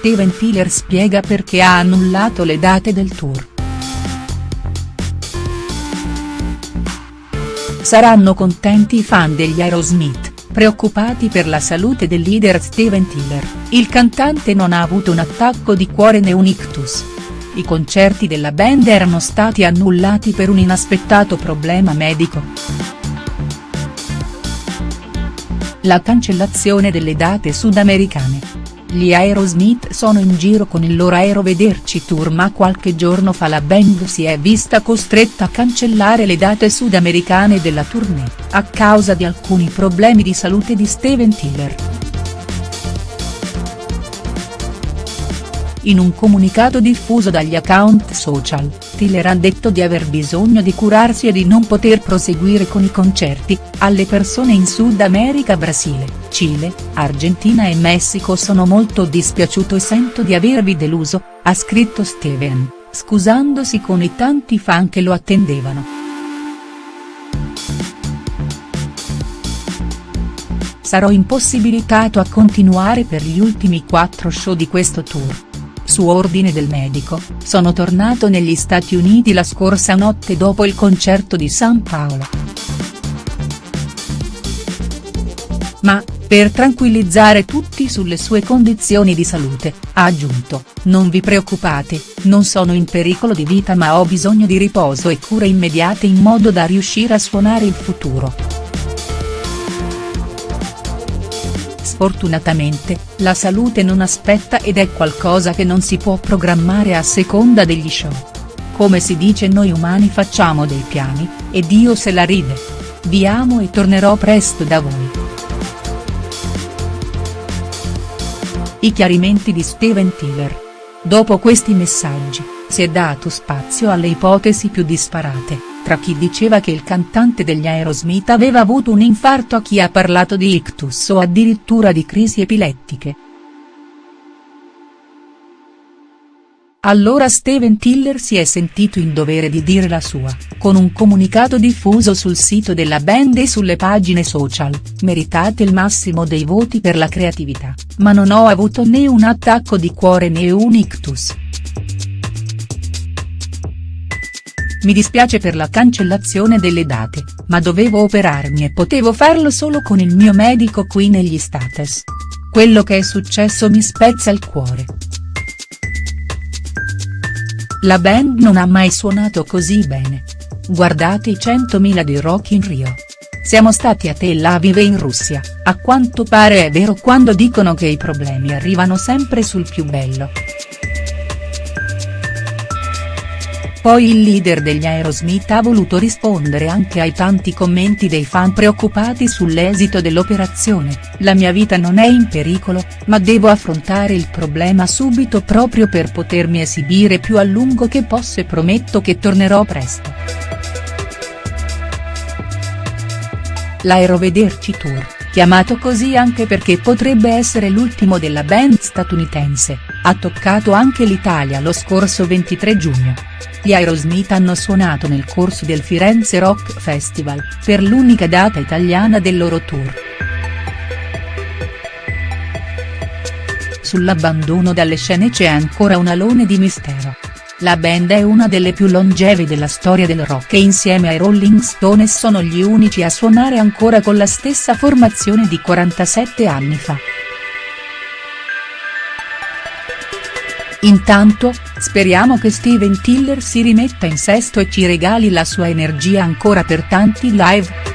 Steven Tyler spiega perché ha annullato le date del tour. Saranno contenti i fan degli Aerosmith, preoccupati per la salute del leader Steven Tyler, il cantante non ha avuto un attacco di cuore né un ictus. I concerti della band erano stati annullati per un inaspettato problema medico. La cancellazione delle date sudamericane. Gli Aerosmith sono in giro con il loro Aero Vederci Tour ma qualche giorno fa la band si è vista costretta a cancellare le date sudamericane della tournée, a causa di alcuni problemi di salute di Steven Tyler. In un comunicato diffuso dagli account social, Tiller ha detto di aver bisogno di curarsi e di non poter proseguire con i concerti, alle persone in Sud America Brasile, Cile, Argentina e Messico sono molto dispiaciuto e sento di avervi deluso, ha scritto Steven, scusandosi con i tanti fan che lo attendevano. Sarò impossibilitato a continuare per gli ultimi quattro show di questo tour su ordine del medico, sono tornato negli Stati Uniti la scorsa notte dopo il concerto di San Paolo. Ma, per tranquillizzare tutti sulle sue condizioni di salute, ha aggiunto, non vi preoccupate, non sono in pericolo di vita ma ho bisogno di riposo e cure immediate in modo da riuscire a suonare il futuro. Sfortunatamente, la salute non aspetta ed è qualcosa che non si può programmare a seconda degli show. Come si dice noi umani facciamo dei piani, e Dio se la ride. Vi amo e tornerò presto da voi. I chiarimenti di Steven Tiller. Dopo questi messaggi, si è dato spazio alle ipotesi più disparate tra chi diceva che il cantante degli Aerosmith aveva avuto un infarto a chi ha parlato di ictus o addirittura di crisi epilettiche. Allora Steven Tiller si è sentito in dovere di dire la sua, con un comunicato diffuso sul sito della band e sulle pagine social, meritate il massimo dei voti per la creatività, ma non ho avuto né un attacco di cuore né un ictus. Mi dispiace per la cancellazione delle date, ma dovevo operarmi e potevo farlo solo con il mio medico qui negli States. Quello che è successo mi spezza il cuore. La band non ha mai suonato così bene. Guardate i 100.000 di Rock in Rio. Siamo stati a Tel Aviv e in Russia, a quanto pare è vero quando dicono che i problemi arrivano sempre sul più bello. Poi il leader degli Aerosmith ha voluto rispondere anche ai tanti commenti dei fan preoccupati sull'esito dell'operazione, la mia vita non è in pericolo, ma devo affrontare il problema subito proprio per potermi esibire più a lungo che posso e prometto che tornerò presto. L'Aerovederci Tour, chiamato così anche perché potrebbe essere l'ultimo della band statunitense, ha toccato anche l'Italia lo scorso 23 giugno. Gli Aerosmith hanno suonato nel corso del Firenze Rock Festival, per l'unica data italiana del loro tour. Sull'abbandono dalle scene c'è ancora un alone di mistero. La band è una delle più longevi della storia del rock e insieme ai Rolling Stones sono gli unici a suonare ancora con la stessa formazione di 47 anni fa. Intanto, speriamo che Steven Tiller si rimetta in sesto e ci regali la sua energia ancora per tanti live.